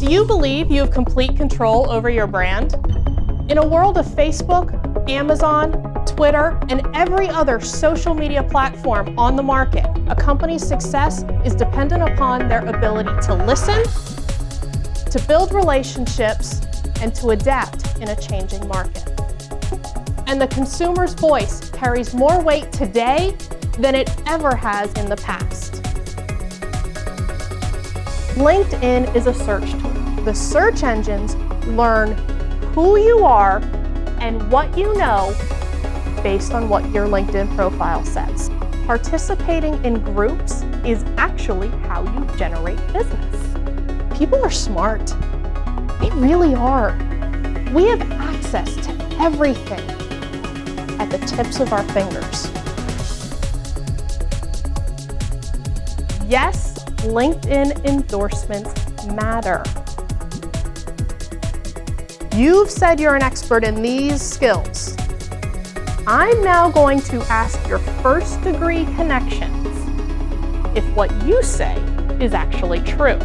Do you believe you have complete control over your brand? In a world of Facebook, Amazon, Twitter, and every other social media platform on the market, a company's success is dependent upon their ability to listen, to build relationships, and to adapt in a changing market. And the consumer's voice carries more weight today than it ever has in the past. LinkedIn is a search tool. The search engines learn who you are and what you know based on what your LinkedIn profile says. Participating in groups is actually how you generate business. People are smart. They really are. We have access to everything at the tips of our fingers. Yes, LinkedIn endorsements matter. You've said you're an expert in these skills. I'm now going to ask your first degree connections if what you say is actually true.